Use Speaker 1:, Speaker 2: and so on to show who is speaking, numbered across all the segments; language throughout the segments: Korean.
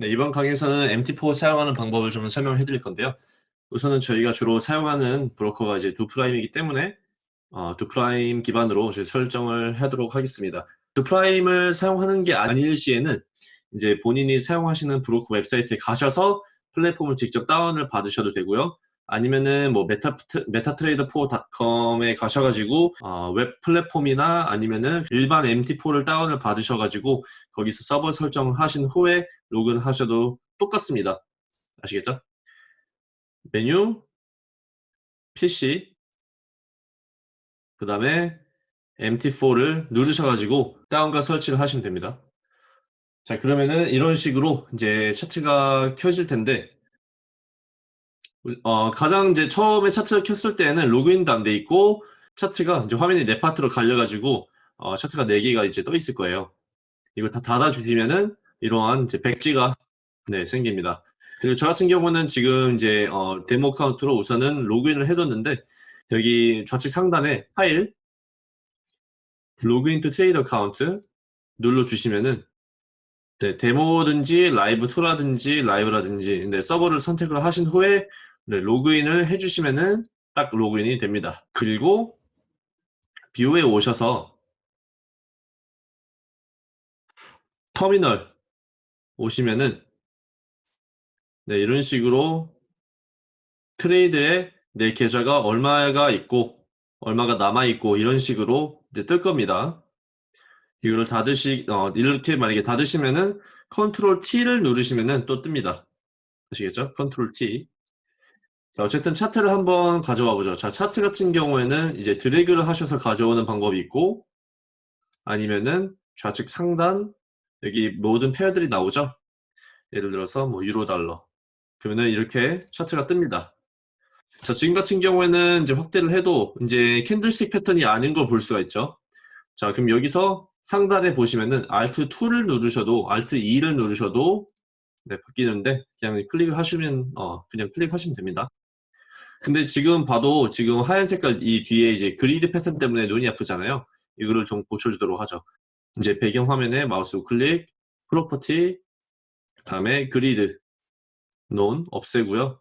Speaker 1: 네, 이번 강의에서는 MT4 사용하는 방법을 좀 설명해 드릴 건데요. 우선은 저희가 주로 사용하는 브로커가 이제 Doo Prime이기 때문에 어, Doo Prime 기반으로 이제 설정을 하도록 하겠습니다. Doo Prime을 사용하는 게 아닐 시에는 이제 본인이 사용하시는 브로커 웹사이트에 가셔서 플랫폼을 직접 다운을 받으셔도 되고요. 아니면은 뭐 Meta, MetaTrader4.com에 가셔가지고 어, 웹 플랫폼이나 아니면은 일반 MT4를 다운을 받으셔가지고 거기서 서버 설정하신 후에 로그인 하셔도 똑같습니다. 아시겠죠? 메뉴, PC, 그 다음에 MT4를 누르셔가지고 다운과 설치를 하시면 됩니다. 자 그러면은 이런 식으로 이제 차트가 켜질 텐데 어, 가장 이제 처음에 차트를 켰을 때는 로그인도 안 돼 있고 차트가 이제 화면이 네 파트로 갈려가지고 어, 차트가 네 개가 이제 떠 있을 거예요. 이거 다 닫아주시면은 이러한 이제 백지가 네, 생깁니다. 그리고 저 같은 경우는 지금 이제 어, demo account로 우선은 로그인을 해뒀는데 여기 좌측 상단에 file login to trade account 눌러주시면은 네, demo든지 live 2라든지 live라든지 네, 서버를 선택을 하신 후에 네, 로그인을 해주시면은 딱 로그인이 됩니다. 그리고 view에 오셔서 터미널 오시면은 네, 이런 식으로 trade에 내 계좌가 얼마가 있고 얼마가 남아 있고 이런 식으로 이제 뜰 겁니다. 이거를 닫으시 어, 이렇게 만약에 닫으시면은 control T를 누르시면은 또 뜹니다. 아시겠죠? control T. 자, 어쨌든 차트를 한번 가져와 보죠. 자, 차트 같은 경우에는 이제 드래그를 하셔서 가져오는 방법이 있고 아니면은 좌측 상단 여기 모든 pair들이 나오죠. 예를 들어서 뭐 유로 달러 그러면은 이렇게 차트가 뜹니다. 자, 지금 같은 경우에는 이제 확대를 해도 이제 candlestick 패턴이 아닌 걸 볼 수가 있죠. 자, 그럼 여기서 상단에 보시면은 Alt 2를 누르셔도 Alt 2를 누르셔도 네, 바뀌는데 그냥 클릭을 하시면 어, 그냥 클릭하시면 됩니다. 근데 지금 봐도 지금 하얀 색깔 이 뒤에 이제 grid 패턴 때문에 눈이 아프잖아요. 이거를 좀 고쳐주도록 하죠. 이제 배경 화면에 마우스 우클릭, property, 다음에 grid, none 없애고요.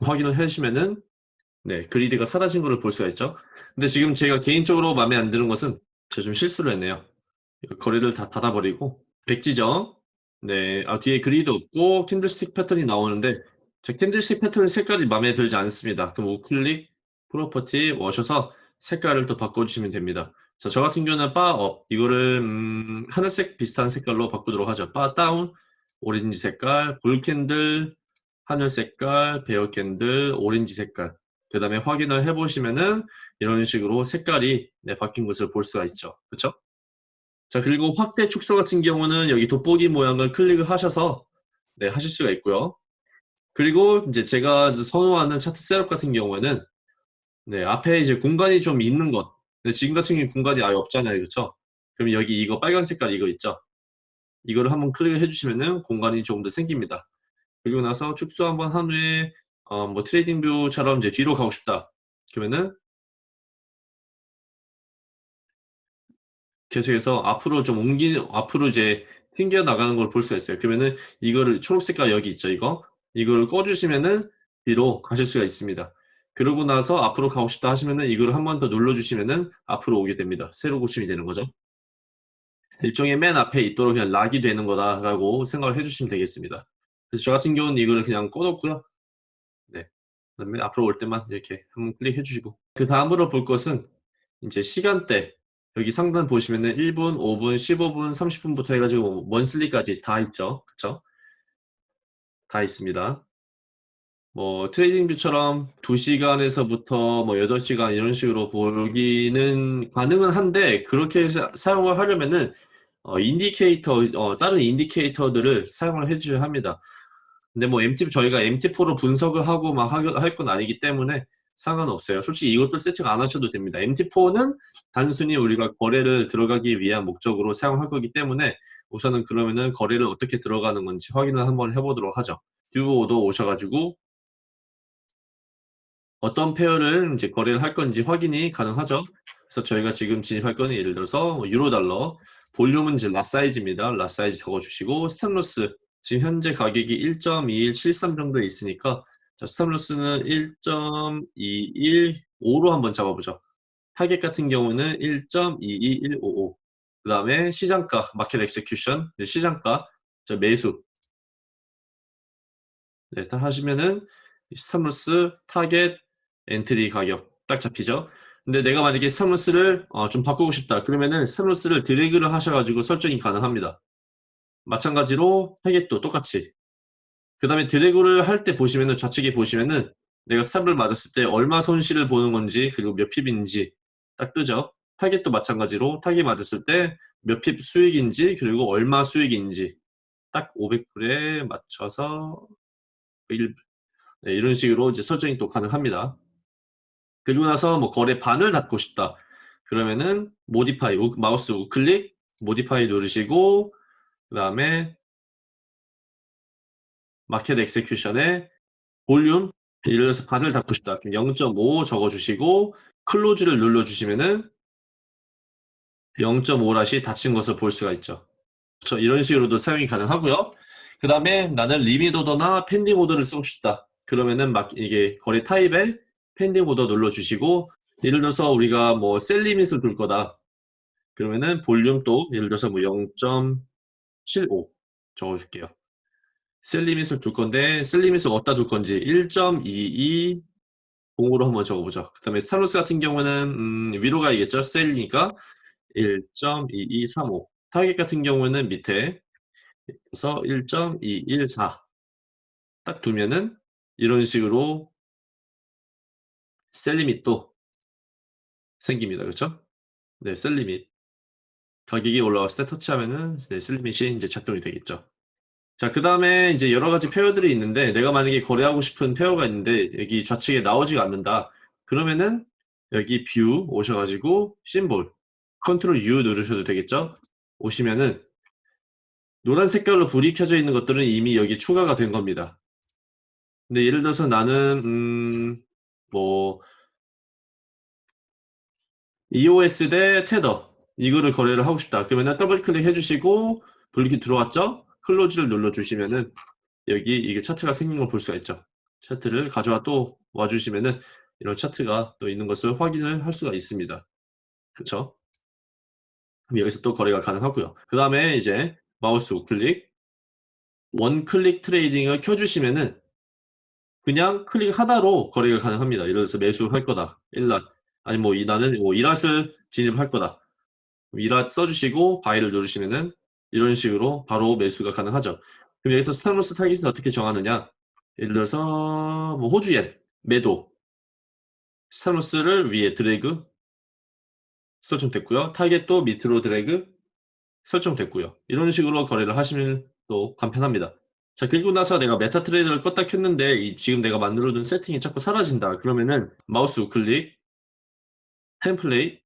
Speaker 1: 확인을 해주시면은 네 grid가 사라진 것을 볼 수가 있죠. 근데 지금 제가 개인적으로 마음에 안 드는 것은 제가 좀 실수를 했네요. 거리를 다 닫아버리고 백지정 네, 아, 뒤에 grid 없고 candlestick 패턴이 나오는데 제 candlestick 패턴 색깔이 마음에 들지 않습니다. 그럼 우클릭 property 오셔서 색깔을 또 바꿔주시면 됩니다. 자, 저 같은 경우는 바업 이거를 음, 하늘색 비슷한 색깔로 바꾸도록 하죠. bar down 오렌지 색깔, bull candle 하늘 색깔, bear candle 오렌지 색깔. 그 다음에 확인을 해보시면은 이런 식으로 색깔이 네, 바뀐 것을 볼 수가 있죠. 그렇죠? 자 그리고 확대 축소 같은 경우는 여기 돋보기 모양을 클릭을 하셔서 네, 하실 수가 있고요. 그리고 이제 제가 선호하는 차트 셋업 같은 경우에는 네, 앞에 이제 공간이 좀 있는 것. 근데 지금 같은 경우는 공간이 아예 없잖아요. 그렇죠? 그럼 여기 이거 빨간 색깔 이거 있죠? 이거를 한번 클릭을 해주시면은 공간이 조금 더 생깁니다. 그리고 나서 축소 한번 한 후에 어, 뭐 TradingView처럼 이제 뒤로 가고 싶다. 그러면은 계속해서 앞으로 좀 옮기 앞으로 이제 튕겨 나가는 걸 볼 수가 있어요. 그러면은 이거를 초록색깔 여기 있죠, 이거. 이걸 꺼주시면은 뒤로 가실 수가 있습니다. 그러고 나서 앞으로 가고 싶다 하시면은 이걸 한 번 더 눌러주시면은 앞으로 오게 됩니다. 새로 고침이 되는 거죠. 일종의 맨 앞에 있도록 그냥 lock이 되는 거다라고 생각을 해주시면 되겠습니다. 그래서 저 같은 경우는 이거를 그냥 꺼놓고요. 네. 그 다음에 앞으로 올 때만 이렇게 한번 클릭해 주시고 그 다음으로 볼 것은 이제 시간대 여기 상단 보시면은 1분, 5분, 15분, 30분부터 해가지고 monthly까지 다 있죠. 그쵸? 다 있습니다. 뭐 TradingView처럼 2시간에서부터 뭐 8시간 이런 식으로 보기는 가능은 한데 그렇게 사 용을 하려면은 어, indicator, 어, 다른 indicator들을 사용을 해줘야 합니다. 근데 뭐 MT, 저희가 MT4로 분석을 하고 막 할 건 아니기 때문에 상관없어요. 솔직히 이것도 세팅 안 하셔도 됩니다. MT4는 단순히 우리가 거래를 들어가기 위한 목적으로 사용할 거기 때문에 우선은 그러면은 거래를 어떻게 들어가는 건지 확인을 한번 해보도록 하죠. 듀오도 오셔가지고 어떤 pair를 이제 거래를 할 건지 확인이 가능하죠. 그래서 저희가 지금 진입할 거는 예를 들어서 뭐 유로 달러 볼륨은 이제 lot size입니다. lot size 적어주시고 stop loss 지금 현재 가격이 1.2173 정도에 있으니까 자, stop loss는 1.215로 한번 잡아보죠. 타겟 같은 경우는 1.22155. 그 다음에 시장가, market execution, 시장가, 매수. 네, 딱 하시면은 stop loss, 타겟, entry 가격 딱 잡히죠. 근데 내가 만약에 stop loss를 어, 좀 바꾸고 싶다. 그러면은 stop loss를 드래그를 하셔가지고 설정이 가능합니다. 마찬가지로 타겟도 똑같이. 그 다음에 드래그를 할 때 보시면은 좌측에 보시면은 내가 stop을 맞았을 때 얼마 손실을 보는 건지 그리고 몇 pip인지 딱 뜨죠. 타겟도 마찬가지로 타겟 맞았을 때 몇 pip 수익인지 그리고 얼마 수익인지 딱 500불에 맞춰서 1, 네, 이런 식으로 이제 설정이 또 가능합니다. 그리고 나서 뭐 거래 반을 닫고 싶다. 그러면은 modify 마우스 우클릭 modify 누르시고 그 다음에 마켓 엑세큐션에 볼륨 예를 들어서 반을 닫고 싶다. 0.5 적어주시고 close를 눌러주시면은 0.5 lot이 닫힌 것을 볼 수가 있죠. 그렇죠? 이런 식으로도 사용이 가능하고요. 그 다음에 나는 limit order나 pending order를 쓰고 싶다. 그러면은 막 이게 거래 타입에 pending order 눌러주시고 예를 들어서 우리가 뭐 sell limit을 둘 거다. 그러면은 볼륨 또 예를 들어서 뭐 0.75 적어줄게요. sell limit을 둘 건데 sell limit을 어디다 둘 건지 1.22 0으로 한번 적어보죠. 그 다음에 stop loss 같은 경우는 음, 위로 가야겠죠. sell이니까 1.2235 타겟 같은 경우는 밑에 그래서 1.214 딱 두면은 이런 식으로 sell limit도 생깁니다. 그렇죠? 네, sell limit 가격이 올라왔을 때 터치하면은 네, sell limit이 이제 작동이 되겠죠. 자, 그 다음에 이제 여러 가지 pair들이 있는데 내가 만약에 거래하고 싶은 pair가 있는데 여기 좌측에 나오지가 않는다. 그러면은 여기 view 오셔가지고 symbol control U 누르셔도 되겠죠? 오시면은 노란 색깔로 불이 켜져 있는 것들은 이미 여기 추가가 된 겁니다. 근데 예를 들어서 나는 음, 뭐 EOS 대 테더 이거를 거래를 하고 싶다. 그러면 더블 클릭 해 주시고 불이 들어왔죠? close를 눌러 주시면은 여기 이게 차트가 생긴 걸 볼 수가 있죠. 차트를 가져와 또 와주시면은 이런 차트가 또 있는 것을 확인을 할 수가 있습니다. 그렇죠? 여기서 또 거래가 가능하고요. 그 다음에 이제 마우스 우클릭 one click trading을 켜주시면은 그냥 클릭 하나로 거래가 가능합니다. 예를 들어서 매수할 거다. 1 lot 아니 뭐 이, 나는 뭐 2 lot을 진입할 거다. 2 lot 써주시고 buy를 누르시면은 이런 식으로 바로 매수가 가능하죠. 그럼 여기서 stop loss 타깃을 어떻게 정하느냐? 예를 들어서 뭐 호주엔 매도 stop loss를 위에 드래그 설정됐고요. 타겟도 밑으로 드래그 설정됐고요. 이런 식으로 거래를 하시면 또 간편합니다. 자 그리고 나서 내가 MetaTrader를 껐다 켰는데 이 지금 내가 만들어둔 세팅이 자꾸 사라진다. 그러면은 마우스 우클릭 template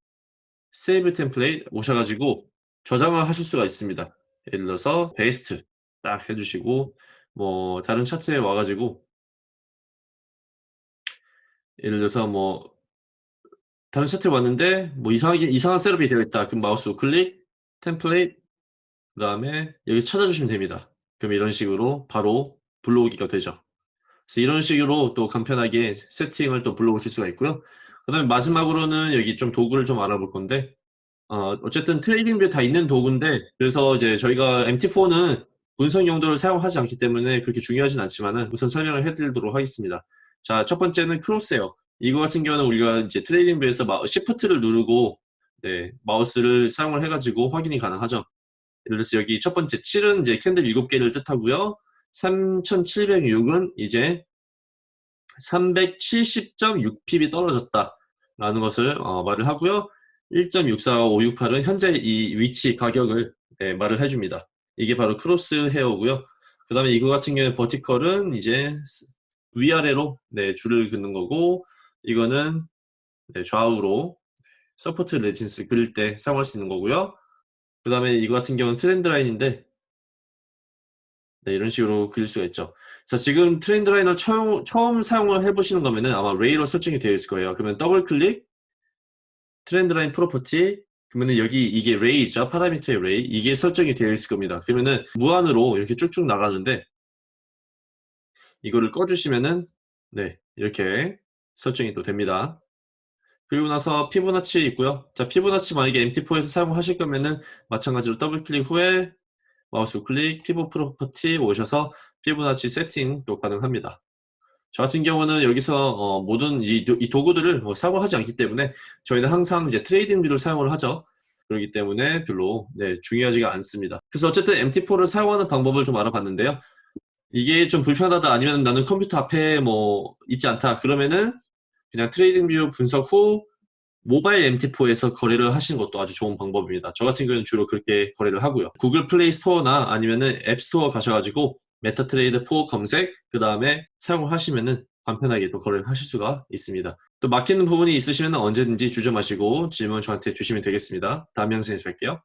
Speaker 1: save template 오셔가지고 저장을 하실 수가 있습니다. 예를 들어서 based 딱 해주시고 뭐 다른 차트에 와가지고 예를 들어서 뭐 다른 차트에 왔는데 뭐 이상하게 이상한 setup이 되어 있다. 그럼 마우스 우클릭 template 그 다음에 여기서 찾아주시면 됩니다. 그럼 이런 식으로 바로 불러오기가 되죠. 그래서 이런 식으로 또 간편하게 세팅을 또 불러오실 수가 있고요. 그 다음에 마지막으로는 여기 좀 도구를 좀 알아볼 건데 어, 어쨌든 TradingView 다 있는 도구인데 그래서 이제 저희가 MT4는 분석 용도를 사용하지 않기 때문에 그렇게 중요하진 않지만은 우선 설명을 해드리도록 하겠습니다. 자, 첫 번째는 crosshair. 이거 같은 경우는 우리가 이제 TradingView에서 shift를 누르고 네, 마우스를 사용을 해가지고 확인이 가능하죠. 예를 들어서 여기 첫 번째 7은 이제 캔들 7개를 뜻하고요. 3706은 이제 370.6 pip이 떨어졌다. 라는 것을 어, 말을 하고요. 1.64568은 현재 이 위치 가격을 네, 말을 해줍니다. 이게 바로 crosshair고요. 그 다음에 이거 같은 경우에 vertical은 이제 위아래로 네, 줄을 긋는 거고 이거는 네, 좌우로 support resistance 그릴 때 사용할 수 있는 거고요. 그 다음에 이거 같은 경우는 trend line인데 네, 이런 식으로 그릴 수가 있죠. 자, 지금 trend line을 처음, 처음 사용을 해보시는 거면은 아마 ray로 설정이 되어 있을 거예요. 그러면 더블 클릭 trend line property 그러면은 여기 이게 ray죠. parameter의 ray. 이게 설정이 되어 있을 겁니다. 그러면은 무한으로 이렇게 쭉쭉 나가는데 이거를 꺼주시면은 네 이렇게 설정이 또 됩니다. 그리고 나서 피보나치 있고요. 자 피보나치 만약에 MT4에서 사용하실 거면은 마찬가지로 더블 클릭 후에 마우스 클릭 Fibo property 오셔서 피보나치 세팅도 가능합니다. 저 같은 경우는 여기서 어, 모든 이, 이 도구들을 뭐 사용하지 않기 때문에 저희는 항상 이제 TradingView를 사용을 하죠. 그렇기 때문에 별로 네, 중요하지가 않습니다. 그래서 어쨌든 MT4를 사용하는 방법을 좀 알아봤는데요. 이게 좀 불편하다 아니면 나는 컴퓨터 앞에 뭐 있지 않다 그러면은 그냥 TradingView 분석 후 모바일 MT4에서 거래를 하시는 것도 아주 좋은 방법입니다. 저 같은 경우는 주로 그렇게 거래를 하고요. Google Play Store나 아니면은 App Store 가셔가지고 MetaTrader 4 검색 그 다음에 사용을 하시면은 간편하게 또 거래를 하실 수가 있습니다. 또 막히는 부분이 있으시면 언제든지 주저 마시고 질문 저한테 주시면 되겠습니다. 다음 영상에서 뵐게요.